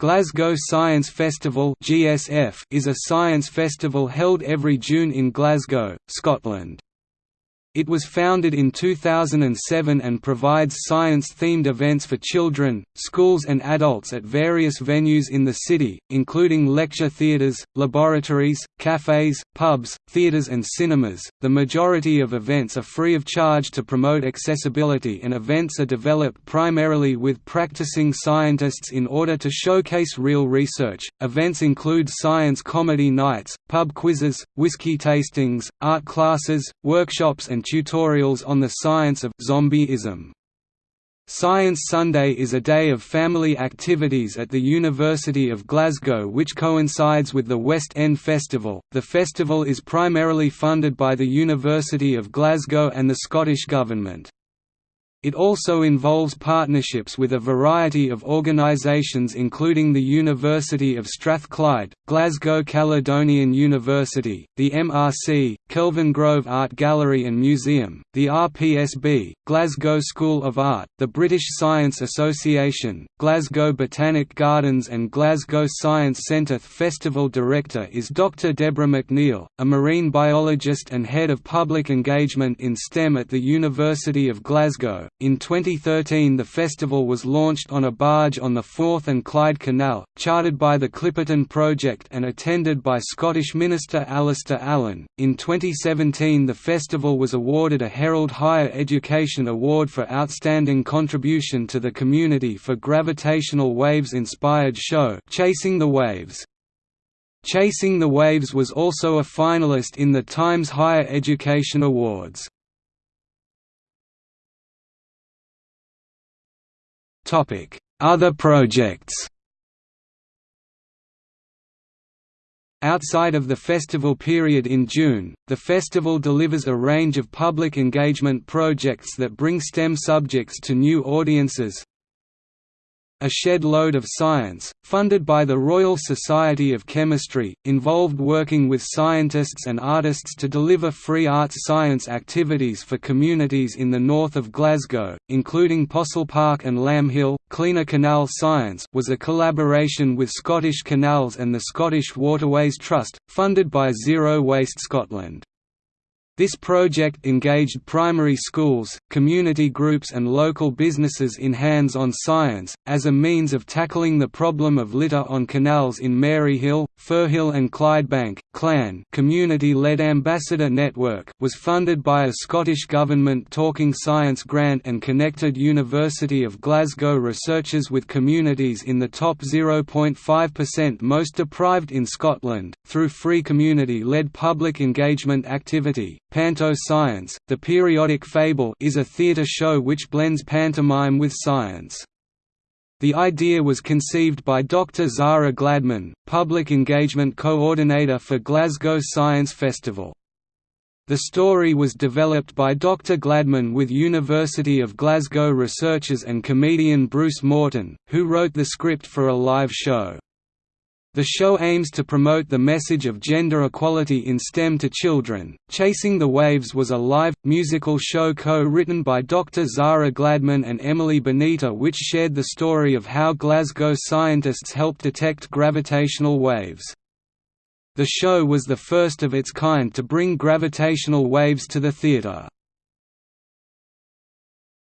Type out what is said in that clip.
Glasgow Science Festival (GSF) is a science festival held every June in Glasgow, Scotland. It was founded in 2007 and provides science-themed events for children, schools and adults at various venues in the city, including lecture theatres, laboratories, cafes, pubs, theatres and cinemas. The majority of events are free of charge to promote accessibility and events are developed primarily with practicing scientists in order to showcase real research. Events include science comedy nights, pub quizzes, whiskey tastings, art classes, workshops and and tutorials on the science of zombieism. Science Sunday is a day of family activities at the University of Glasgow which coincides with the West End Festival. The festival is primarily funded by the University of Glasgow and the Scottish Government. It also involves partnerships with a variety of organisations including the University of Strathclyde, Glasgow Caledonian University, the MRC, Kelvingrove Art Gallery and Museum, the RSPB, Glasgow School of Art, the British Science Association, Glasgow Botanic Gardens and Glasgow Science Centre. The Festival director is Dr Deborah McNeil, a marine biologist and head of public engagement in STEM at the University of Glasgow. In 2013 the festival was launched on a barge on the Forth and Clyde Canal, chartered by the Clipperton Project and attended by Scottish Minister Alasdair Allan. In 2017 the festival was awarded a Herald Higher Education Award for Outstanding Contribution to the Community for gravitational waves-inspired show Chasing the Waves. Chasing the Waves was also a finalist in the Times Higher Education Awards. Other projects. Outside of the festival period in June, the festival delivers a range of public engagement projects that bring STEM subjects to new audiences, a Shed Load of Science, funded by the Royal Society of Chemistry, involved working with scientists and artists to deliver free arts science activities for communities in the north of Glasgow, including Possilpark and Lambhill. Cleaner Canal Science was a collaboration with Scottish Canals and the Scottish Waterways Trust, funded by Zero Waste Scotland. This project engaged primary schools, community groups and local businesses in hands-on science, as a means of tackling the problem of litter on canals in Maryhill, Firhill and Clydebank. CLAN community-led ambassador network was funded by a Scottish Government Talking Science grant and connected University of Glasgow researchers with communities in the top 0.5% most deprived in Scotland, through free community-led public engagement activity. Panto Science, the periodic fable is a theatre show which blends pantomime with science. The idea was conceived by Dr. Zara Gladman, Public Engagement Coordinator for Glasgow Science Festival. The story was developed by Dr. Gladman with University of Glasgow researchers and comedian Bruce Morton, who wrote the script for a live show. The show aims to promote the message of gender equality in STEM to children. Chasing the Waves was a live, musical show co written by Dr. Zara Gladman and Emily Benita, which shared the story of how Glasgow scientists helped detect gravitational waves. The show was the first of its kind to bring gravitational waves to the theatre.